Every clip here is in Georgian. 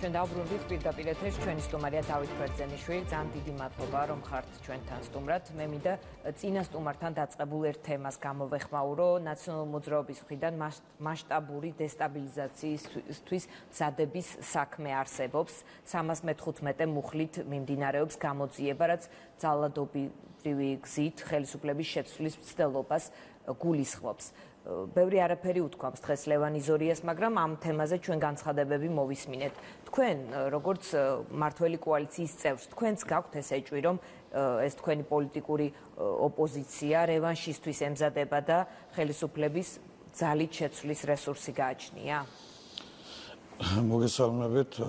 ჩვენ დავბრუნდით პირდაპირ ეთერში ჩვენი სტუმარია დავით ბერძენიშვილი. ძალიან დიდი მადლობა რომ ხართ ჩვენთან სტუმრად. მე მინდა წინა სტუმართან დაწყებულ ერთ თემას გამოვეხმაურო. ნაციონალურ მოძრაობის მხრიდან მასშტაბური დესტაბილიზაციისთვის მზადების საქმე არსებობს. 315 მუხლით მიმდინარეობს გამოძიება, რაც ძალადობრივი გზით ხელისუფლების შეცვლის მცდელობას გულისხმობს. ბევრი არაფერი უთქვამს დღეს ლევან იზორიას, მაგრამ ამ თემაზე ჩვენ განცხადებები მოვისმინეთ. თქვენ როგორც მართველი კოალიციის წევრს, თქვენც გაქვთ ეს ეჭვი, რომ ეს თქვენი პოლიტიკური ოპოზიცია რევანშისტვის ემზადება და ხელისუფლების ძალით შეცვლის რესურსი გააჩნია? მოგესალმებით.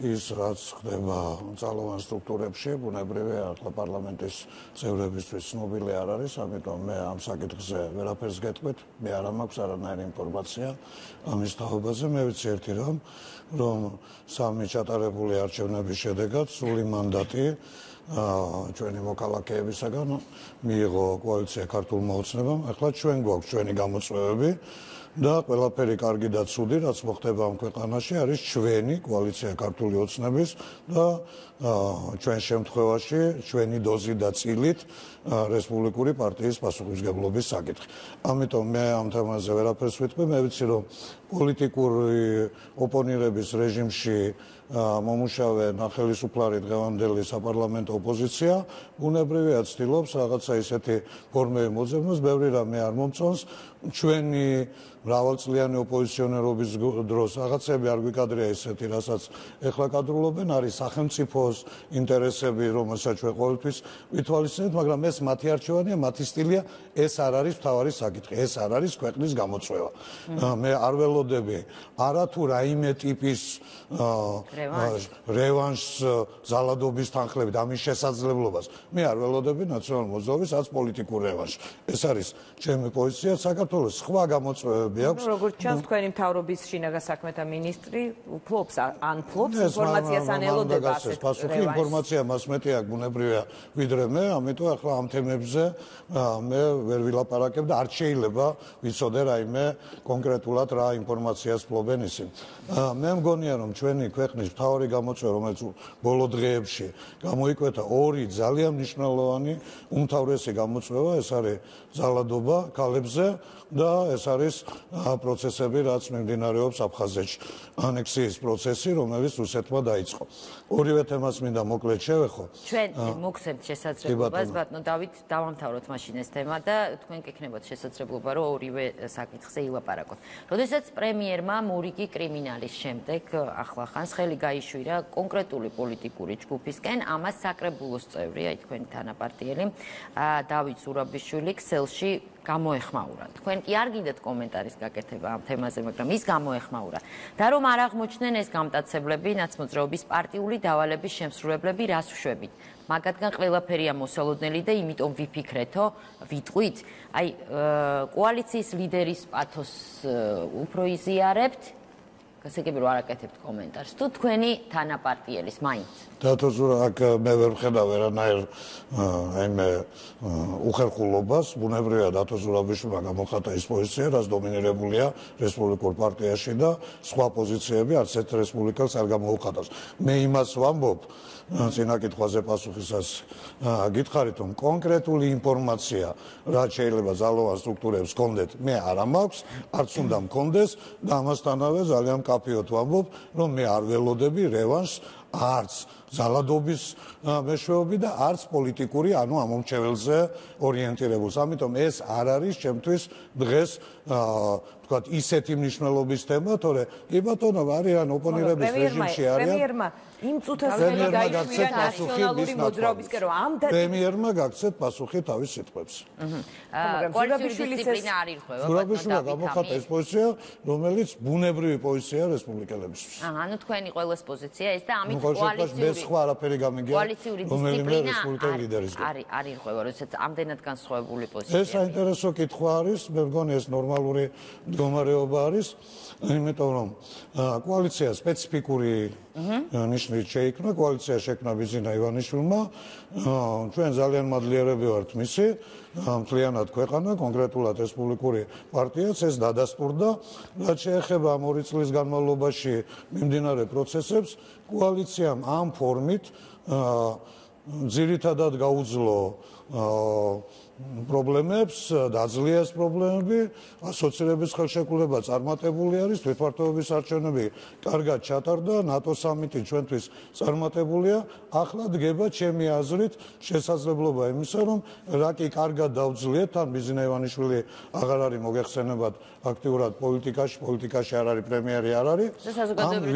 ის რაც ხდება ძალოვან სტრუქტურებში ბუნებრივია ახლა პარლამენტის წევრებისთვის ცნობილი არ არის ამიტომ მე ამ საკითხზე ვერაფერს გეტყვით. მე არ მაქვს არანაირი ინფორმაცია ამის თაობაზე. მე ვიცი ერთი რომ რომ სამი ჩატარებული არჩევნების შედეგად სული მანდატი ჩვენი მოქალაქეებისაგან მიიღო კოალიცია ქართულმა ოცნებამ. ახლა ჩვენ გვაქვს ჩვენი გამოწვევები და ყველაფერი კარგი და ცუდი რაც მოხდება ამ ქვეყანაში არის ჩვენი კოალიცია ქართული ოცნების და ჩვენ შემთხვევაში ჩვენი დოზი და წილით რესპუბლიკური პარტიის პასუხისგებლობის საკითხი. ამიტომ მე ამ თემაზე ვერაფერს ვიტყვი, მე ვიცი რომ პოლიტიკური ოპონირების რეჟიმში მომუშავე ნახელისუფლარი დღევანდელი საპარლამენტო ოპოზიცია უნებრივია ცდილობს რაღაცა ისეთი ფორმები მოძებნოს, ბევრი რამე არ მომწონს ჩვენი მრავალწლიანი ოპოზიციონერობის დროს რაღაცები არ გვიკადრია ისეთი, რასაც ეხლა კადრულობენ, არის სახელმწიფოს ინტერესები, რომელსაც ჩვენ ყოველთვის ვითვალისწინებთ, მაგრამ ეს მათი არჩევანია, მათი სტილია, ეს არ არის თავარი საკითხი, ეს არ არის ქვეყნის გამოწვევა. მე არ ველოდები არათუ რაიმე ტიპის რევანშს ზალადობის თანხლებით ამის შესაძლებლობას. მე არ ველოდები ნაციონალურ მოძრაობის აც პოლიტიკურ რევანშს. ეს არის ჩემი პოზიცია საქართველოს სხვა გამოწვევები აქვს. როგორც ჩანს თქვენი მთავრობის შინაგან საქმეთა ministri ფლობს ან ფლობს ინფორმაციას ან ელოდება ასეთ პასუხი ინფორმაცია მას მეტი აქვს ბუნებრივია ვიდრე მე, ამიტომ ახლა ამ თემებზე მე ვერ ვილაპარაკებ და არ შეიძლება ვიცოდე რაიმე კონკრეტულად რა ინფორმაციას ფლობენ ისინი. მე მგონია რომ ჩვენი ქვეყნის მთავარი გამოწვევა რომელიც ბოლო დღეებში გამოიკვეთა ორი ძალიან მნიშვნელოვანი უმთავრესი გამოწვევა ეს არის ძალადობა ქალებზე და ეს არის პროცესები რაც მიმდინარეობს აფხაზეთში. ანექსიის პროცესი რომელიც რუსეთმა დაიწყო. ორივე თემას მინდა მოკლედ შევეხო. ჩვენ მოგცემთ შესაძლებლობას ბატონო დავით დავამთავროთ მაშინ ეს თემა და თქვენ გეკნებათ შესაძლებლობა რომ ორივე საკითხზე ილაპარაკოთ. როდესაც პრემიერმა მურიკი კრიმინალის შემდეგ ახლახანს ხელი გაიშვირა კონკრეტული პოლიტიკური ჯგუფისკენ ამას საკრებულოს წევრი აი თქვენი თანაპარტიელი დავით ზურაბიშვილი ქსელში გამოეხმაურა. თქვენ კი არ გინდათ კომენტარის გაკეთება ამ თემაზე, მაგრამ ის გამოეხმაურა. და რომ არ აღმოჩნდნენ ეს გამტაცებლები, ნაცმოძრაობის პარტიული დავალების შემსრულებლები რას ვშვებით? მაგათგან ყველაფერია მოსალოდნელი და იმიტომ ვიფიქრეთო, ვიტყვით, აი კოალიციის ლიდერის პათოს უფრო იზიარებთ გასაგები რომ არ აკეთებთ კომენტარს. თუ თქვენი თანაპარტიელის მაინც დათო ზურა აქ მე ვერ ვხედავ ვერანაირ აი მე უხერხულობას ბუნებრივია დათო ზურაბიშვილმა გამოხატა ის პოზიცია რაც დომინირებულია რესპუბლიკურ პარტიაში და სხვა პოზიციები არც ერთ რესპუბლიკელს არ გამოუხატავს. მე იმას ვამბობ წინა კითხვაზე პასუხისას გითხარით რომ კონკრეტული ინფორმაცია რაც შეიძლება ძალოვან სტრუქტურებს გქონდეთ მე არ მაქვს არც უნდა მქონდეს და ამასთანავე ძალიან კაფეოთ ვამბობ რომ მე არ ველოდები რევანს არც ზალადობის მეშვეობი და არც პოლიტიკური ანუ ამომრჩეველზე ორიენტირებულს. ამიტომ ეს არ არის ჩემთვის დღეს ვთქვათ ისეთი მნიშვნელობის თემა, თორე კი ბატონო არიან ოპონირების რეჟიმში არიან. პრემიერმა იმ წუთას ხელი გაიშვირა ნაციონალური მოძრაობისკენ რომ ამ პრემიერმა გაქცეთ პასუხი თავის სიტყვებს. აჰა. კოალიციური დისციპლინა არ ირღვევა. ზურაბიშვილმა გამოხატა ეს პოზიცია, რომელიც ბუნებრივი პოზიციაა რესპუბლიკელებისთვის. აჰა, ანუ თქვენი ყოველს პოზიცია ეს და ამით კოალიციური ეს სხვა არაფერი გამიგია. კოალიციური დისციპლინა არის არ ირღვევა, როდესაც ამდენად განსხვავებული პოზიცია. ეს საინტერესო კითხვა არის, მე მგონი ეს ნორმალური მდგომარეობა არის, იმიტომ რომ კოალიცია სპეციფიკური ნიშნით შეიქმნა კოალიცია შექმნა ბიზინა ივანიშვილმა. ჩვენ ძალიან მადლიერები ვართ მისი. მთლიანად ქვეყანა კონკრეტულად რესპუბლიკური პარტიაც ეს დადასტურდა. რაც შეეხება ამ ორი წლის განმავლობაში მიმდინარე პროცესებს კოალიციამ ამ ფორმით ძირითადად გაუძლო პრობლემებს, დაძლია ეს პრობლემები, ასოცირების ხელშეკრულება წარმატებული არის, თვითმართველობის არჩევნები კარგად ჩატარდა, ნატო სამიტი ჩვენთვის წარმატებულია. ახლა დგება ჩემი აზრით შესაძლებლობა იმისა, რომ რაკი კარგად დავძლიეთ, თან ბიზნა ივანიშვილი აღარ არის მოგეხსენებათ აქტიურად პოლიტიკაში, პოლიტიკაში არ არის პრემიერი არ არის.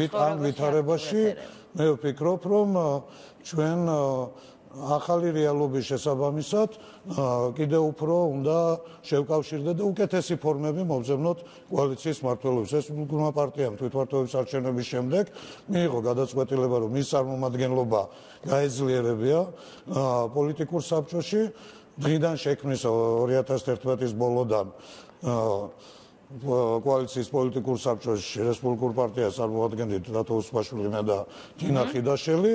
ამ ვითარებაში მე ვფიქრობ, რომ ჩვენ ახალი რეალობის შესაბამისად კიდევ უფრო უნდა შევკავშირდეთ და უკეთესი ფორმები მოვზებნოთ კოალიციის მართლობის რესპუბლიკურმა პარტიამ თვითმართველობის არჩევნების შემდეგ მიიღო გადაწყვეტილება რომ მის წარმომადგენლობა გაეძლიერებია პოლიტიკურ საბჭოში. დღიდან შექმნის 2011 წლის ბოლოდან კოალიციის პოლიტიკურ საბჭოში რესპუბლიკურ პარტიას წარმოადგენდით დათო უსპაშვილინა და თინა ხიდაშელი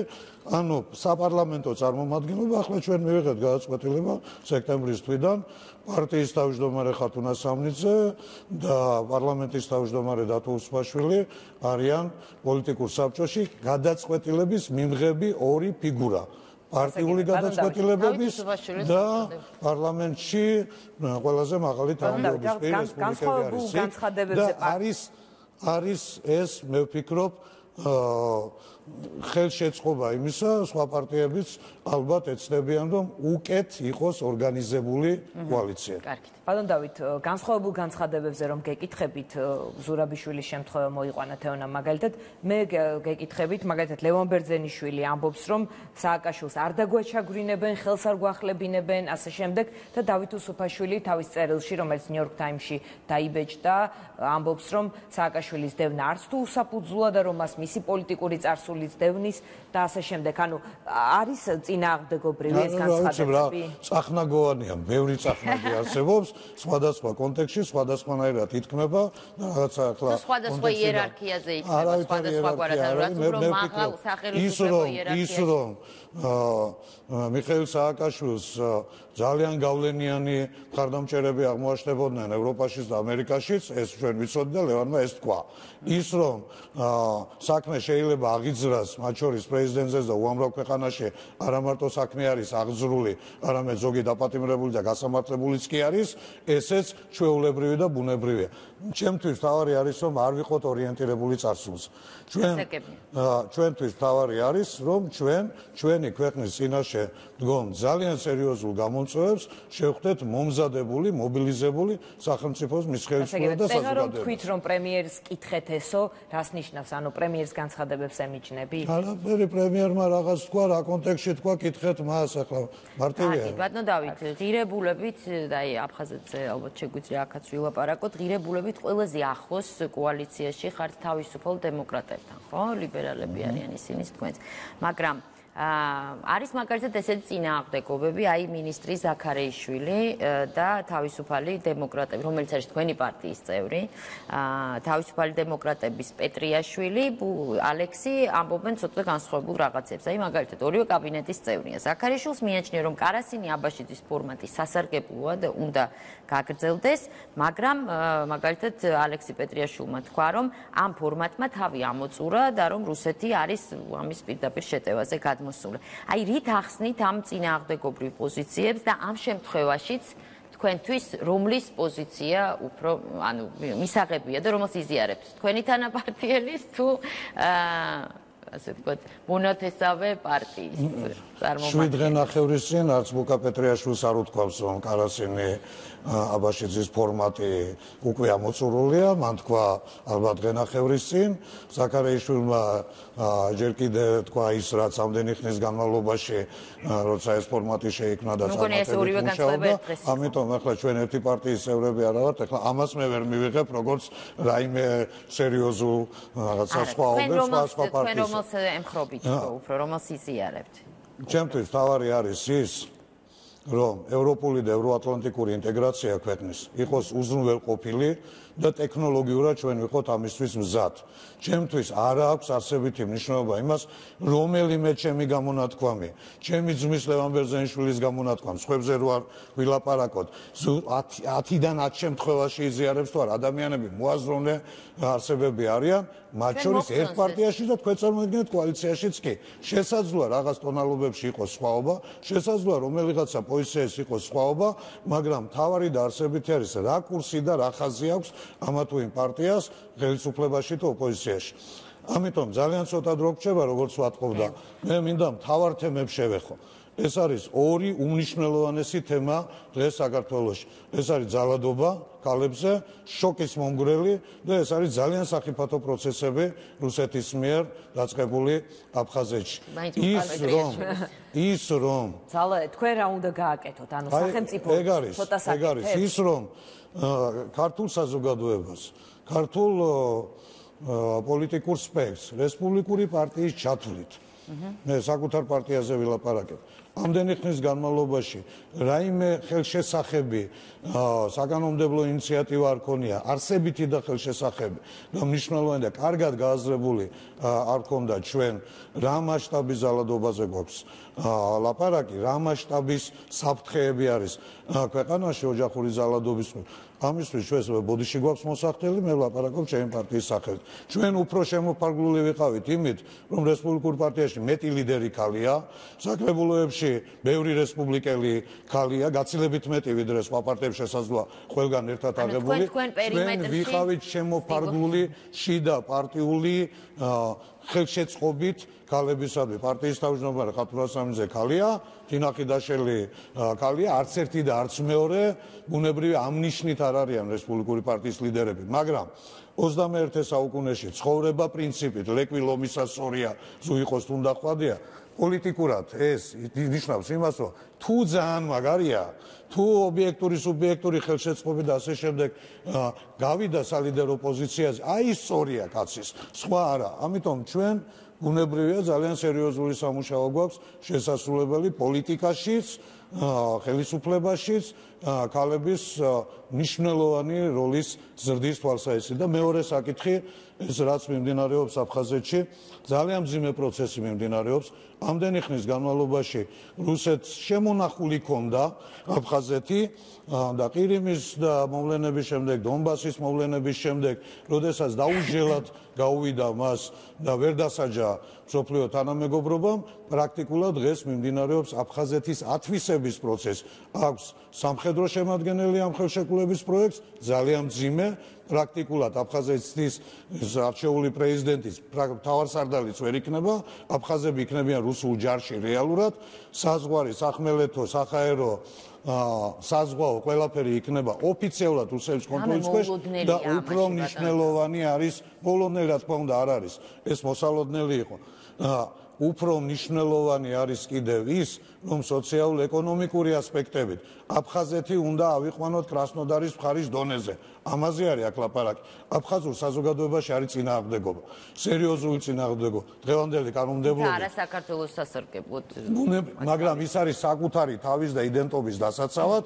ანუ საპარლამენტო წარმომადგენლობა ახლა ჩვენ მივიღეთ გადაწყვეტილება სექტემბრის თვიდან. პარტიის თავმჯდომარე ხათუნა სამნიძე და პარლამენტის თავმჯდომარე დათო უსპაშვილი არიან პოლიტიკურ საბჭოში გადაწყვეტილების მიმღები ორი ფიგურა პარტიული გადაწყვეტილებების და პარლამენტში ყველაზე მაღალი თანამდებობის პირის და არის არის ეს მე ვფიქრობ ხელშეწყობა იმისა, სხვა პარტიებიც ალბათ ეცდებიან, რომ უკეთ იყოს ორგანიზებული კოალიცია. კარგი. ბატონ დავით, განსხვავებულ განცხადებებზე რომ გეკითხებით ზურაბიშვილის შემთხვევა მოიყვანა თეონა მაგალითად, მე გეკითხებით მაგალითად ლევან ბერძენიშვილი ამბობს, რომ სააკაშვილს არ დაგვაჩაგვრინებენ, ხელს არ გვახლებინებენ, ასე შემდეგ და დავით უსუფაშვილი თავის წერილში, რომელიც ნიუ-იორკ ტაიმსში დაიბეჭდა, ამბობს, რომ სააკაშვილის დევნა არც თუ უსაფუძვლოა და რომ მას მისი პოლიტიკური წარსულიც დევნის და ასე შემდეგ. ანუ არის წინააღმდეგობრივი ეს განცხადებები? წახნაგოვანია, ბევრი წახნაგი არსებობს. სხვადასხვა კონტექსში სხვადასხვანაირად ითქმება და რაღაცა ახლა სხვადასხვა იერარქიაზე ითქმება სხვადასხვა გვარად რომ მაღალ სახელმწიფო იერარქიაში ის რომ მიხეილ სააკაშვილს ძალიან გავლენიანი მხარდამჭერები აღმოაჩნდებოდნენ ევროპაშიც და ამერიკაშიც ეს ჩვენ ვიცოდი და ლევანმა ეს თქვა ის რომ საქმე შეიძლება აღიძრას მათ შორის პრეზიდენტზეც და უამრავ ქვეყანაში არა მარტო საქმე არის აღძრული არამედ ზოგი დაპატიმრებული და გასამართლებულიც კი არის ესეც ჩვეულებრივი და ბუნებრივია. ჩემთვის თავარი არის რომ არ ვიყოთ ორიენტირებული წარსულს. ჩვენ ჩვენთვის თავარი არის რომ ჩვენ ჩვენი ქვეყნის წინაშე დგომ ძალიან სერიოზულ გამომწვევებს შევხვდეთ მომზადებული, მობილიზებული სახელმწიფოს მისხელისმეორ და საზოგადოებას. თქვით რომ პრემიერს კითხეთ ესო, რას ნიშნავს? ანუ პრემიერს განცხადებებს ემიჩნები? არაფერი პრემიერმა რაღაც თქვა, რა კონტექსში თქვა, კითხეთ მას ახლა მარტივია. აი, ბატონო დავით, ღირებულებით და აი აფხაზეთზე ალბათ შეგვიძლია ახაც ვილაპარაკოთ, ღირებულებით ყველაზე ახლოს კოალიციაში ხართ თავისუფალ დემოკრატებთან, ხო? ლიბერალები არიან ისინი თქვენს. მაგრამ არის მაგალითად ესეთი წინააღმდეგობები, აი ministri ზაქარეიშვილი და თავისუფალი დემოკრატები, რომელიც არის თქვენი პარტიის წევრი, თავისუფალი დემოკრატების პეტრიაშვილი, ალექსი ამბობენ ცოტა განსხვავებულ რაღაცებს. აი მაგალითად ორივე კაბინეტის წევრია. ზაქარეიშვილს მიაჩნია, რომ კარასინი აბაშიძის ფორმატი სასარგებლოა და უნდა გაგრძელდეს, მაგრამ მაგალითად ალექსი პეტრიაშვილმა თქვა, რომ ამ ფორმატმა თავი ამოწურა და რომ რუსეთი არის ამის პირდაპირ შეტევაზე გად მოსული. აი რით ახსნით ამ წინააღმდეგობრივ პოზიციებს და ამ შემთხვევაშიც თქვენთვის რომლის პოზიცია უფრო ანუ მისაღებია და რომელს იზიარებთ? თქვენი თანაპარტიელის თუ აა ასე ვთქვათ, მონათესავე პარტიის წარმომადგენელი. შვიდღე ნახევრის წინ არც ბუკა პეტრიაშვილს არ უთქვამს, რომ კარასინი აბაშიძის ფორმატი უკვე ამოწურულია, მან თქვა ალბათ ღენახევრის წინ, ზაქარეიშვილმა ჯერ კიდე თქვა ის რაც ამდენი ხნის განმავლობაში როცა ეს ფორმატი შეიქმნა და წარმატებული ამიტომ ახლა ჩვენ ერთი პარტიის წევრები არა ვართ, ახლა ამას მე ვერ მივიღებ როგორც რაიმე სერიოზულ რაღაცა სხვაობებს სხვა სხვა პარტიისგან. რომელს ემხრობით უფრო რომელს იზიარებთ? ჩემთვის თავარი არის ის რომ ევროპული და ევროატლანტიკური ინტეგრაცია ქვეყნის იყოს უზრუნველყოფილი და ტექნოლოგიურად ჩვენ ვიყოთ ამისთვის მზად. ჩემთვის არ აქვს არსებითი მნიშვნელობა იმას, რომელიმე ჩემი გამონათქვამი, ჩემი ძმის ლევან ბერძენიშვილის გამონათქვამი, სხვებზე რო არ ვილაპარაკოთ, 10-დან 10 შემთხვევაში იზიარებს თუ არ ადამიანები მოაზროვნე არსებები არიან, მათ შორის ერთ პარტიაში და თქვენ წარმოიდგინეთ კოალიციაშიც კი. შესაძლოა რაღაც ტონალობებში იყოს სხვაობა, შესაძლოა რომელიღაცა პოზიციაში იყოს სხვაობა, მაგრამ თავარი და არსებითი არის რა კურსი და რა ხაზი აქვს ამა თუ იმ პარტიას ხელისუფლებაში თუ ოპოზიციაში. ამიტომ ძალიან ცოტა დრო გრჩება როგორც ვატყობდა. მე მინდა მთავარ თემებს შევეხო. ეს არის ორი უნიშნელოვანესი თემა დღეს საქართველოში. ეს არის ძალადობა კალებზე, შოკის მომგვრელი და ეს არის ძალიან საფრთხო პროცესები რუსეთის მიერ დაწყებული აფხაზეთში. ის რომ ის რომ ძალა თქვენ რა უნდა გააკეთოთ? ანუ სახელმწიფო ცოტა საკითხი. ეგ არის ის რომ ქართულ საზოგადოებას, ქართულ პოლიტიკურ სპექტრს, რესპუბლიკური პარტიის ჩათვლით. მე საკუთარ პარტიაზე ვილაპარაკებ. ამდენი ხნის განმავლობაში რაიმე ხელშესახები საკანონმდებლო ინიციატივა არ ქონია არსებითი და ხელშესახები და მნიშვნელოვანი და კარგად გააზრებული არ ქონდა ჩვენ რა მასშტაბის ზალადობაზე გვაქვს ლაპარაკი რა მასშტაბის საფრთხეები არის. ქვეყანაში ოჯახური ზალადობის ამისთვის ჩვენს ბოდიში გვაქვს მოსახდელი მე ვლაპარაკობ ჩემი პარტიის სახელით ჩვენ უფრო შემოფარგლული ვიყავით იმით რომ რესპუბლიკურ პარტიაში მეტი ლიდერი ქალია საკრებულოებში ბევრი რესპუბლიკელი ქალია გაცილებით მეტი ვიდრე სხვა პარტიებს შესაძლოა ყველგან ერთად აღებული ჩვენ ვიყავით შემოფარგლული შიდა პარტიული ხელშეწყობით ქალებისადმი. პარტიის თავმჯდომარე ხათურასამიძე ქალია, თინახიდაშელი ქალია, არც ერთი და არც მეორე. ბუნებრივი ამნიშნით არ არიან რესპუბლიკური პარტიის ლიდერები, მაგრამ 21 საუკუნეში ცხოვრება პრინციპით ლეკვი ლომისასორია თუ იყოს თუნდა ხვადია პოლიტიკურად ეს ნიშნავს იმას რომ თუ ძალიან მაგარია თუ ობიექტური სუბიექტური ხელშეწყობი და ასე შემდეგ გავიდა სალიდერო პოზიციაზე აი სწორია კაცის სხვა არა. ამიტომ ჩვენ უნებრია ძალიან სერიოზული სამუშაო გვაქვს შესაძლებელი პოლიტიკაშიც ხელისუფლებაშიც ქალების ნიშნულოვანი როლის ზრდის თვალსაჩინო და მეორე საკითხი ეს რაც მიმდინარეობს აფხაზეთში ძალიან მძიმე პროცესი მიმდინარეობს. ამდენი ხნის განმავლობაში რუსეთს შემონახული ქონდა. აფხაზეთი და ყირიმის და მოვლენების შემდეგ დონბასის მოვლენების შემდეგ როდესაც დაუჟელად გაუვიდა მას და ვერ დასაჯა სოფლიო თანამეგობრობამ პრაქტიკულად დღეს მიმდინარეობს აფხაზეთის ათვისების პროცესი აქვს სამხედრო შემადგენელი ამ ხელშეკრულების პროექტს ძალიან ძიმე. პრაქტიკულად აფხაზეთის არჩეული პრეზიდენტის თავარსარდალიც ვერ იქნება. აფხაზები იქნებიან რუსულ ჯარში რეალურად. საზღვარი სახმელეთო სახაერო საზღვაო ყველაფერი იქნება ოფიციალურად რუსების კონტროლის ქვეშ და უფრო მნიშვნელოვანი არის პოლონელი რა თქმა უნდა არ არის. ეს მოსალოდნელი იყო. უფრო მნიშვნელოვანი არის კიდევ ის, რომ სოციალურ-ეკონომიკური ასპექტებით აფხაზეთი უნდა ავიყვანოთ კრასნოდარის მხარის დონეზე. ამაზე არის აქ ლაპარაკი. აფხაზურ საზოგადოებაში არის წინააღმდეგობა. სერიოზული წინააღმდეგობა. დღევანდელი კანონმდებლობა. არა საქართველოს სასარგებლოდ. მაგრამ ის არის საკუთარი თავის და იდენტობის დასაცავად.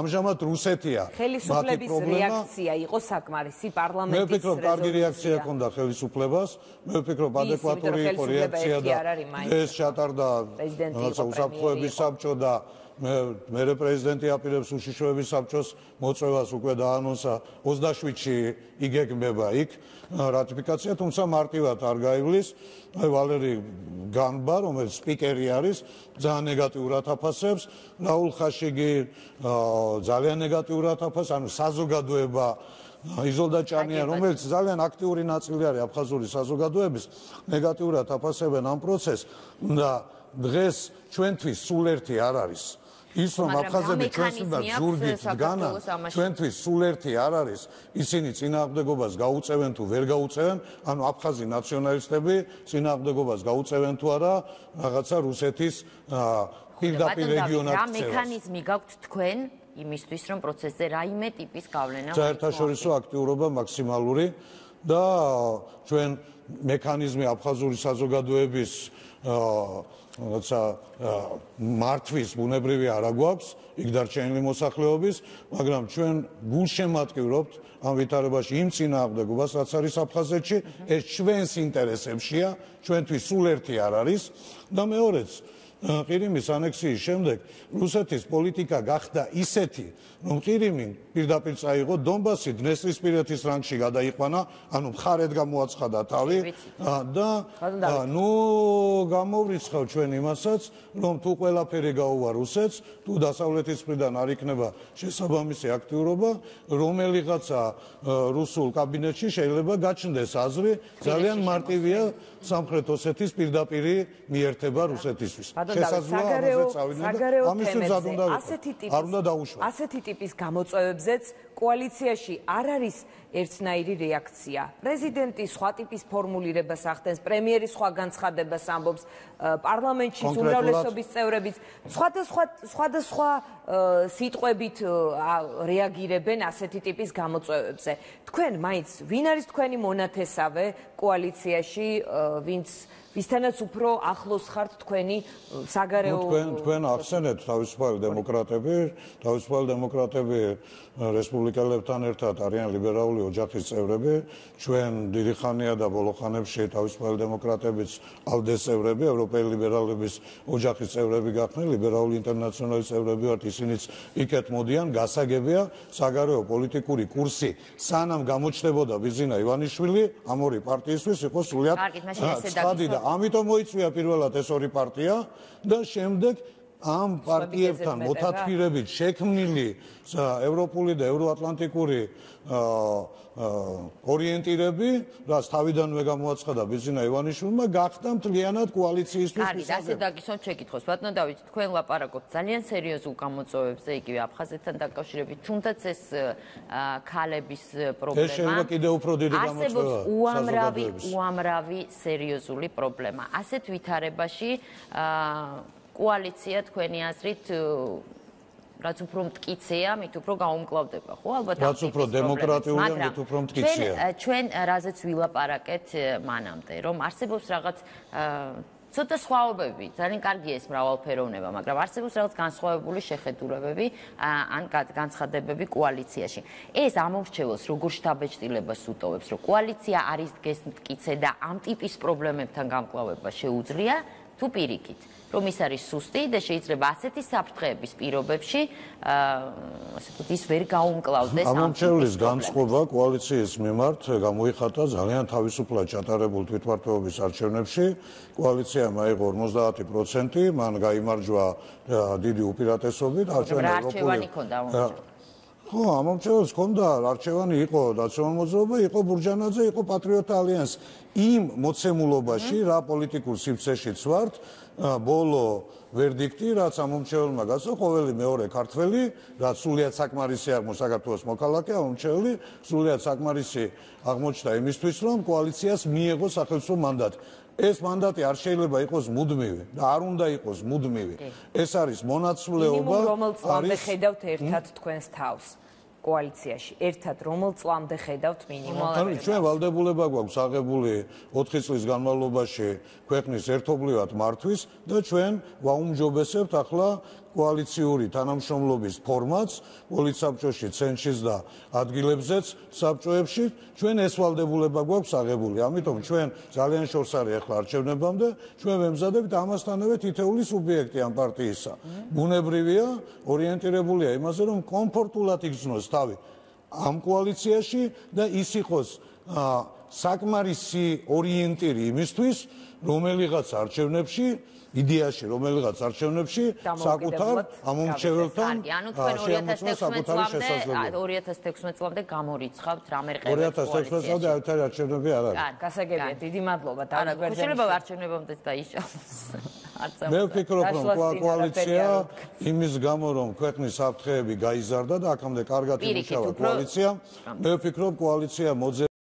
ამჟამად რუსეთია. ხელისუფლების რეაქცია იყო საკმარისი პარლამენტის მე ვფიქრობ, კარგი რეაქცია ჰქონდა ხელისუფლებას. მე ვფიქრობ, ადეკვატური იყო რეაქცია და ეს ჩატარდა რაღაცა უსაფრთხოების საბჭო და მე მერე პრეზიდენტი აპირებს უშიშროების საბჭოს მოწევას უკვე დაანონსა 27-ში იგეგმება იქ რატიფიკაცია, თუმცა მარტივად არ გაივლის. აი ვალერი განბა, რომელიც სპიკერი არის, ძალიან ნეგატიურად აფასებს. რაულ ხაშიგი ძალიან ნეგატიურად აფასებს, ანუ საზოგადოება იზოლდა ჭანია, რომელიც ძალიან აქტიური ნაწილი არის აფხაზური საზოგადოების, ნეგატიურად აფასებენ ამ პროცესს და დღეს ჩვენთვის სულ ერთი არ არის. ის რომ აფხაზები ჩვენს უნდა ზურგით დგანან, ჩვენთვის სულ ერთი არ არის, ისინი წინააღმდეგობას გაუწევენ თუ ვერ გაუწევენ, ანუ აფხაზი ნაციონალისტები წინააღმდეგობას გაუწევენ თუ არა რაღაცა რუსეთის პირდაპირ რეგიონად ქცევას. რა მექანიზმი გაქვთ თქვენ იმისთვის რომ პროცესზე რაიმე ტიპის გავლენა საერთაშორისო აქტიურობა მაქსიმალური და ჩვენ მექანიზმი აფხაზური საზოგადოების როცა მართვის ბუნებრივი არა გვაქვს იქ დარჩენილი მოსახლეობის, მაგრამ ჩვენ გულშემატკივრობთ ამ ვითარებაში იმ წინააღმდეგობას, რაც არის აფხაზეთში, ეს ჩვენს ინტერესებშია, ჩვენთვის სულ ერთი არ არის. და მეორეც ყირიმის ანექსიის შემდეგ რუსეთის პოლიტიკა გახდა ისეთი, რომ ყირიმი პირდაპირ წაიღო დონბასი დნესტრისპირეთის რანგში გადაიყვანა, ანუ მხარეთ გამოაცხადა თავი. და ნუ გამოვრიცხავ ჩვენ იმასაც, რომ თუ ყველაფერი გაუვა რუსეთს, თუ დასავლეთის მხრიდან არ იქნება შესაბამისი აქტიურობა, რომელიღაცა რუსულ კაბინეტში შეიძლება გაჩნდეს აზრი, ძალიან მარტივია სამხრეთ ოსეთის პირდაპირი მიერთება რუსეთისთვის. შესაძლოა ამაზე წავიდნენ ამის უზად უნდა ასეთი ტიპის არ უნდა დაუშვათ ასეთი ტიპის გამოწვევებზეც კოალიციაში არ არის ერთნაირი რეაქცია. პრეზიდენტი სხვა ტიპის ფორმულირებას ახდენს პრემიერი სხვა განცხადებას ამბობს პარლამენტში უმრავლესობის წევრებიც. სხვადასხვა სხვადასხვა სიტყვებით რეაგირებენ ასეთი ტიპის გამოწვევებზე. თქვენ მაინც ვინ არის თქვენი მონათესავე კოალიციაში ვინც ვისთანაც უფრო ახლოს ხართ თქვენი საგარეო თქვენ თქვენ ახსენეთ თავისუფალი დემოკრატები, თავისუფალი დემოკრატები რესპუბლიკელებთან ერთად არიან ლიბერალური ოჯახის წევრები, ჩვენ დიდი ხანია და ბოლო ხანებში თავისუფალი დემოკრატებიც ალდეს წევრები, ევროპელი ლიბერალების ოჯახის წევრები გახდნენ, ლიბერალური ინტერნაციონალის წევრები ვართ, ისინიც იქეთ მოდიან, გასაგებია საგარეო პოლიტიკური კურსი, სანამ გამოჩნდებოდა ბიზინა ივანიშვილი, ამ ორი პარტიისთვის იყო სულიად ცხადი და ამიტომ მოიწვია პირველად ეს ორი პარტია და შემდეგ ამ პარტიებთან მოთათფირებით შექმნილი ევროპული და ევროატლანტიკური ორიენტირები, რაც თავიდანვე გამოაცხადა ბიზინა ივანიშვილმა, გახდა მთლიანად კოალიციისთვის მისაღები. კარგი, ასე დაგისვენ შეკითხოს. ბატონო დავით, თქვენ ლაპარაკობთ ძალიან სერიოზულ გამოწვევებზე, იგივე აფხაზეთთან დაკავშირებით, თუნდაც ეს ქალების პრობლემა. ეს შეიძლება კიდევ უფრო დიდი გამოწვევა. უამრავი, უამრავი სერიოზული პრობლემა. ასეთ ვითარებაში აა კოალიცია თქვენი აზრით რაც უფრო მткиცია, მით უფრო გაუმკლავდება, ხო? ალბათ რაც უფრო დემოკრატიულია, მით უფრო მткиცია. ჩვენ ჩვენ რაზეც ვილაპარაკეთ მანამდე, რომ არსებობს რაღაც ცოტა სხვაობები, ძალიან კარგია ეს მრავალფეროვნება, მაგრამ არსებობს რაღაც განსხვავებული შეხედულებები ან განცხადებები კოალიციაში. ეს ამორჩეულს როგორ შთაბეჭდილებას უტოვებს, რომ კოალიცია არის დღეს მткиცე და ამ ტიპის პრობლემებთან გამკლავება შეუძლია, თუ პირიქით. რომ ის არის სუსტი და შეიძლება ასეთი საფრთხეების პირობებში ასე ვთქვით ის ვერ გაუმკლავდეს ამ ამჩევლის განწყობა კოალიციის მიმართ გამოიხატა ძალიან თავისუფლად ჩატარებულ თვითმართველობის არჩევნებში. კოალიციამ აიღო 50% მან გამოიმარჯვა დიდი უპირატესობით. არჩევნებში ხო, ამომრჩეველს ჰქონდა არჩევანი იყო ნაციონალ მოძრაობა, იყო ბურჯანაძე, იყო პატრიოტთა ალიანსი. იმ მოცემულობაში რა პოლიტიკურ სივრცეშიც ვართ, ბოლო ვერდიქტი, რაც ამომრჩეველმა გასო, ყოველი მეორე ქართველი, რაც სულიად საკმარისი აღმოჩნდა საქართველოს მოქალაქე, ამომრჩეველი, სულიად საკმარისი აღმოჩნდა იმისთვის, რომ კოალიციას მიიღოს სახელმწიფო მანდატი. ეს მანდატი არ შეიძლება იყოს მუდმივი და არ უნდა იყოს მუდმივი. ეს არის მონაცვლეობა, არის ხედავთ ერთად თქვენს თავს. კოალიციაში ერთად რომელ წლამდე ხედავთ მინიმუმ? ანუ ჩვენ ვალდებულება გვაქვს აღებული 4 წლის განმავლობაში ქვეყნის ერთობლივად მართვის და ჩვენ ვაუმჯობესებთ ახლა კოალიციური თანამშრომლობის ფორმატს პოლიცაბჭოში, ცენტრშიც და ადგილებზეც საბჭოებში ჩვენ ეს ვალდებულება გვაქვს აღებული. ამიტომ ჩვენ ძალიან შორს არის ახლა არჩევნებამდე, ჩვენ ვემზადებით ამასთანავე თითეული სუბიექტი ამ პარტიისა. ბუნებრივია, ორიენტირებულია იმაზე, რომ კომფორტულად იგრძნოს თავი ამ კოალიციაში და ის იყოს საკმარისი ორიენტირი იმისთვის, რომელიღაც არჩევნებში იდეაში რომელიღაც არჩევნებში საკუთარ ამომრჩეველთან შეამოწმა 2016 წლამდე გამორიცხავთ რამე ყევებს 2016 წლამდე აერთარი არჩევნები არ არის. გასაგებია, დიდი მადლობა დაგვერდებით. შეიძლება არჩევნებამდე დაიშალოს. მე ვფიქრობ, რომ კოალიცია იმის გამო რომ ქვეყნის საფრთხეები გაიზარდა და აქამდე კარგად იმუშავა კოალიცია, მე ვფიქრობ კოალიცია მოძე